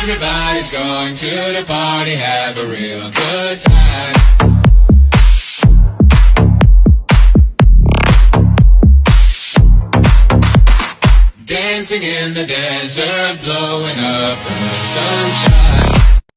Everybody's going to the party, have a real good time. Dancing in the desert, blowing up the sunshine.